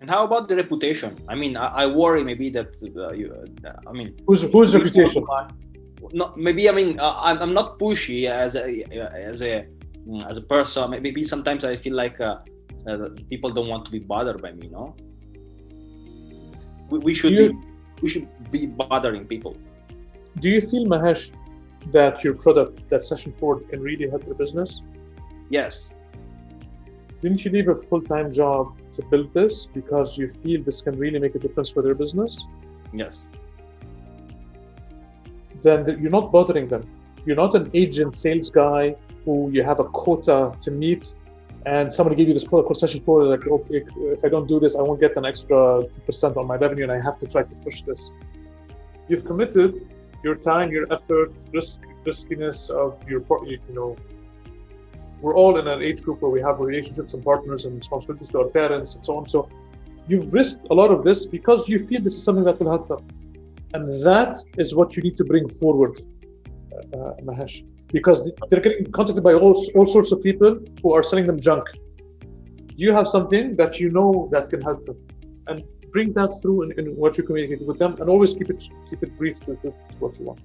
And how about the reputation? I mean, I, I worry maybe that uh, you, uh, I mean, whose whose reputation? No, maybe I mean uh, I'm, I'm not pushy as a as a as a person. Maybe sometimes I feel like uh, uh, people don't want to be bothered by me. No, we, we should you, be we should be bothering people. Do you feel Mahesh that your product, that Session Forward, can really help your business? Yes. Didn't you leave a full-time job to build this because you feel this can really make a difference for their business? Yes. Then you're not bothering them. You're not an agent sales guy who you have a quota to meet and somebody gave you this called session four like oh, if i don't do this i won't get an extra 2% on my revenue and i have to try to push this you've committed your time your effort risk riskiness of your you know we're all in an age group where we have relationships and partners and responsibilities to our parents and so on. So you've risked a lot of this because you feel this is something that will help them. And that is what you need to bring forward, uh, uh, Mahesh, because they're getting contacted by all, all sorts of people who are selling them junk. You have something that you know that can help them. And bring that through in, in what you communicate with them and always keep it keep it brief to, to what you want.